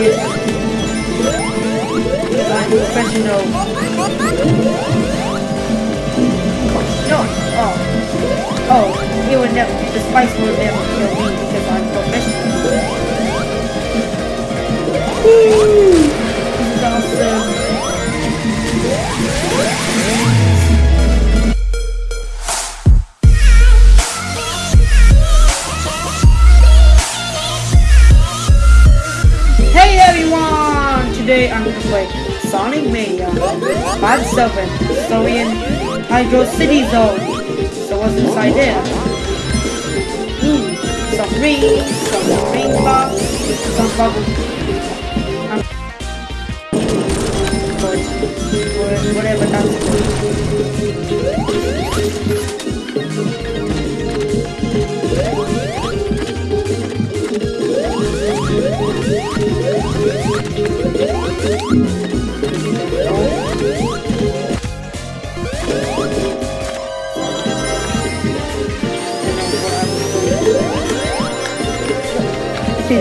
I'm professional. No, oh. Oh, he would never, the spice will never kill me because I'm professional. Today I'm gonna play Sonic Mania Part 7 Story in Hydrocity Zone. So what's inside there? Hmm, some rings, some ring box, some bubble. Um, whatever that's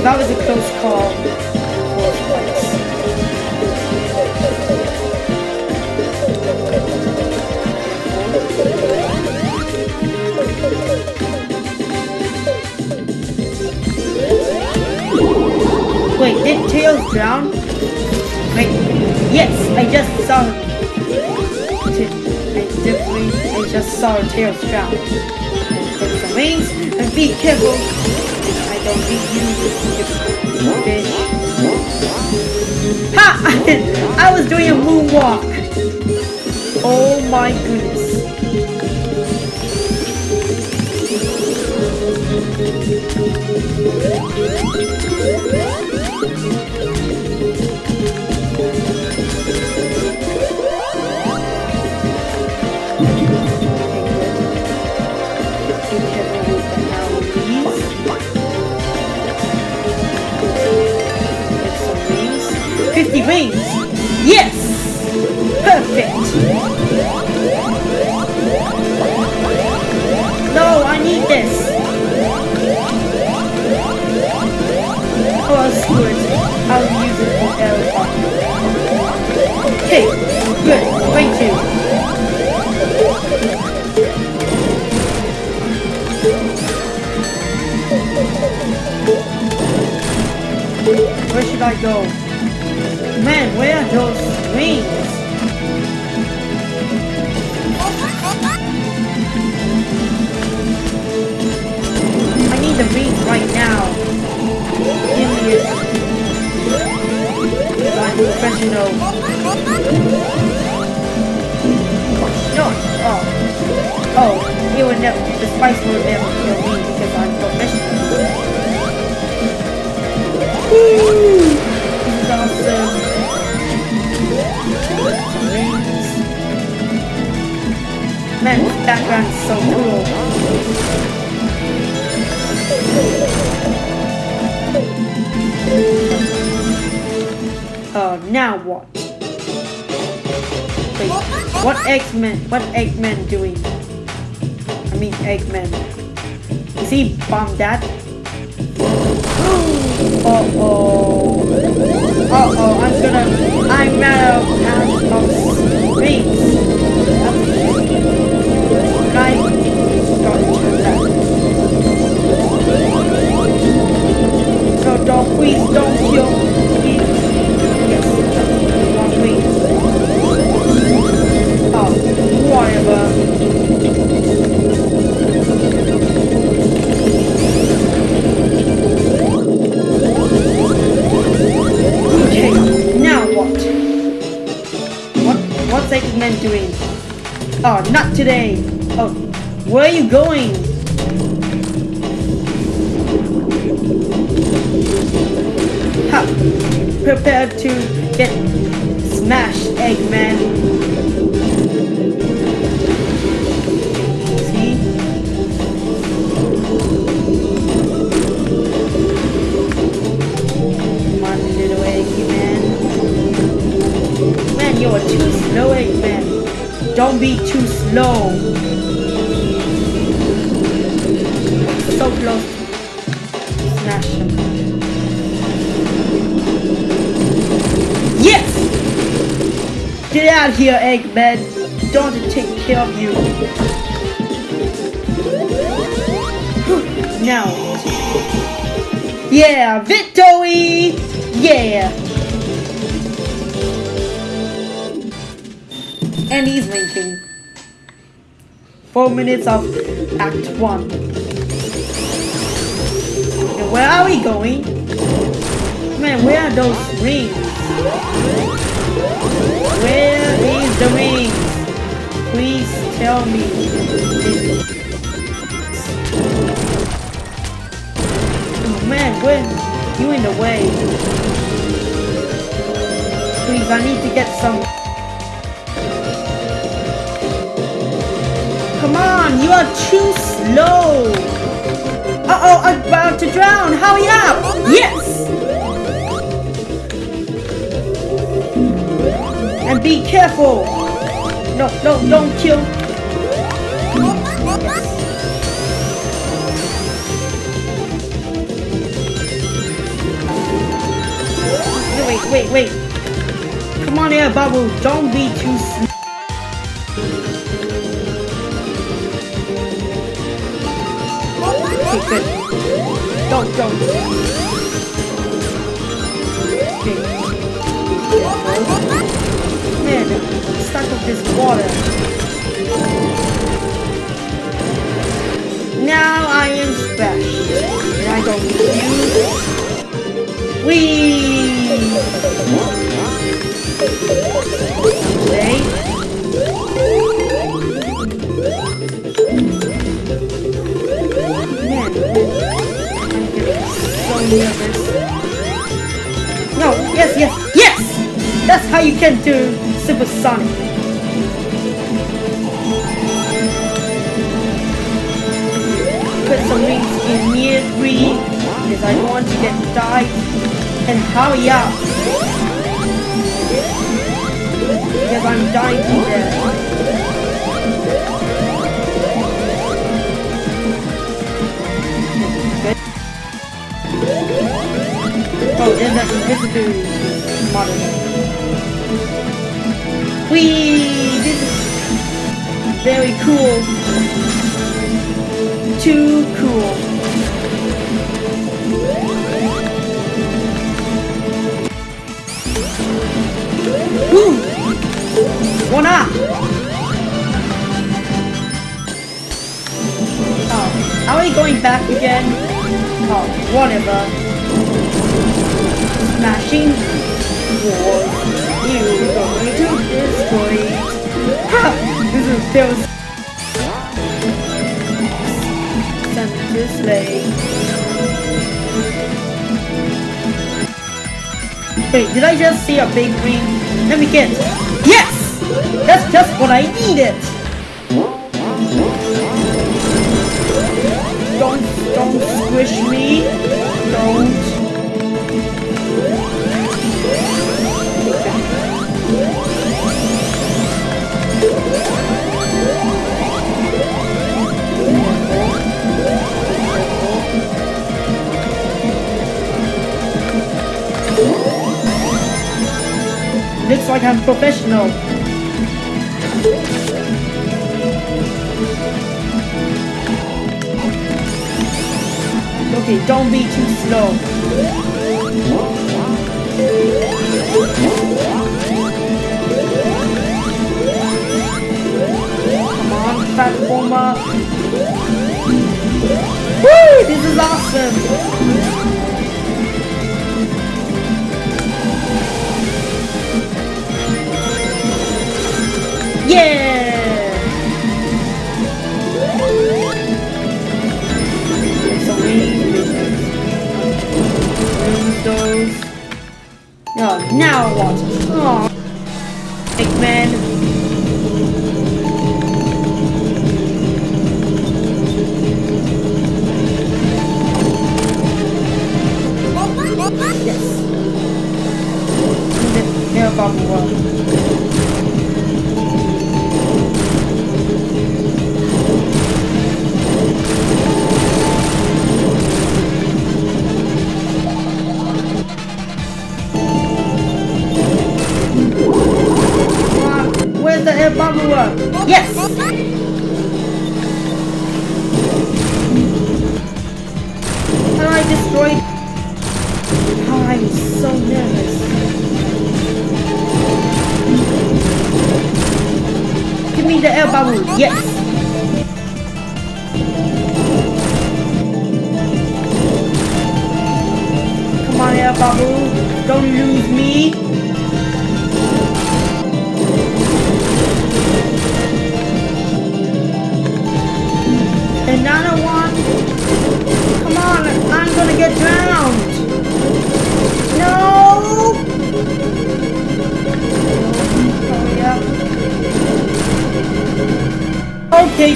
That was a close call. Wait, did Tails drown? Wait, yes, I just saw. I just saw Tails drown. Take some wings and be careful. Ha! I was doing a moonwalk. Oh my goodness. You. Where should I go? Man, this background is so cool. Uh, now what? Wait, what Eggman, what Eggman doing? I mean Eggman. Is he bomb that? Oh, not today. Oh, where are you going? Ha! Prepare to get smashed, Eggman. Be too slow. So close smash him. Yes! Get out here, Eggman. Don't take care of you. now. Yeah, victory! Yeah! And he's winking. Four minutes of Act 1. And where are we going? Man, where are those rings? Where is the ring? Please tell me. Man, when you in the way. Please, I need to get some. On, you are too slow. Uh-oh, I'm about to drown. Hurry up. Yes. And be careful. No, no, don't kill. Wait, wait, wait. Come on here, Bubble. Don't be too slow. Don't, don't. Okay. Man, I'm stuck with this water. Now I am special. And I don't need you. Whee! Nervous. No, yes, yes, yes! That's how you can do supersonic. Put some rings in near three, because I want to get died. And hurry up! Because I'm dying to death. Oh, and that's invisibility model. Whee! This is very cool. Too cool. Woo! One up! Oh, are we going back again? Oh, whatever. Smashing walls. You going to destroy it. Ha! This is Deus. Send this way. Wait, did I just see a big ring? Let me get. Yes! That's just what I needed! Don't, don't squish me. Don't. Like I'm professional. Okay, don't be too slow. Oh, now what? Oh, Eggman. Yes. Air bubble one. Me the air bubble. Yes. Come on, air bubble. Don't lose me. Another one. Come on, I'm gonna get drowned.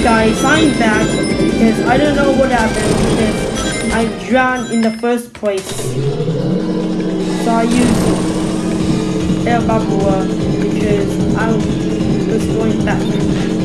Guys, I'm back because I don't know what happened because I drowned in the first place. So I used air bubble because I was going back.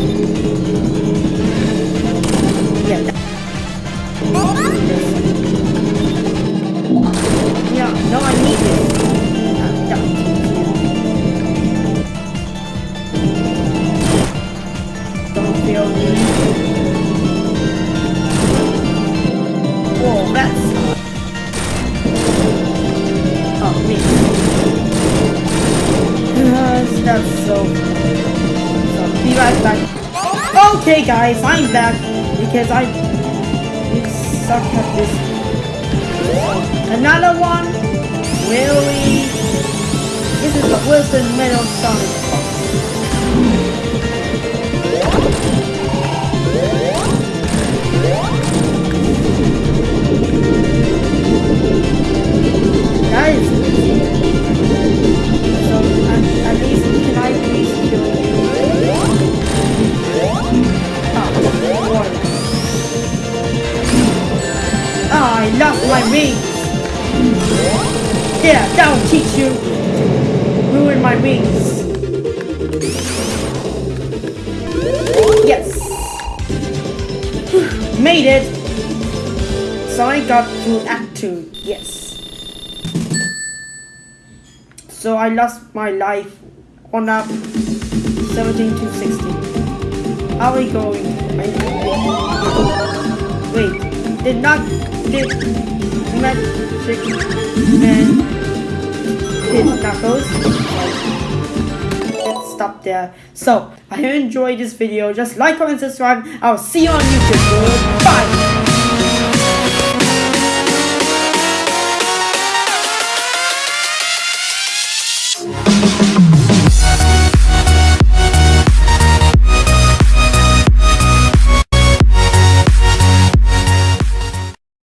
So, be right back. Okay, guys, I'm back because I suck at this. Another one? Really? This is the Wilson Metal Sonic. Made it. So I got to Act 2. Yes. So I lost my life on up 17 to 16. How Are we going? Wait did not did magic and did knuckles. Stop there. So I hope you enjoyed this video. Just like, comment, subscribe. I'll see you on YouTube. Bye.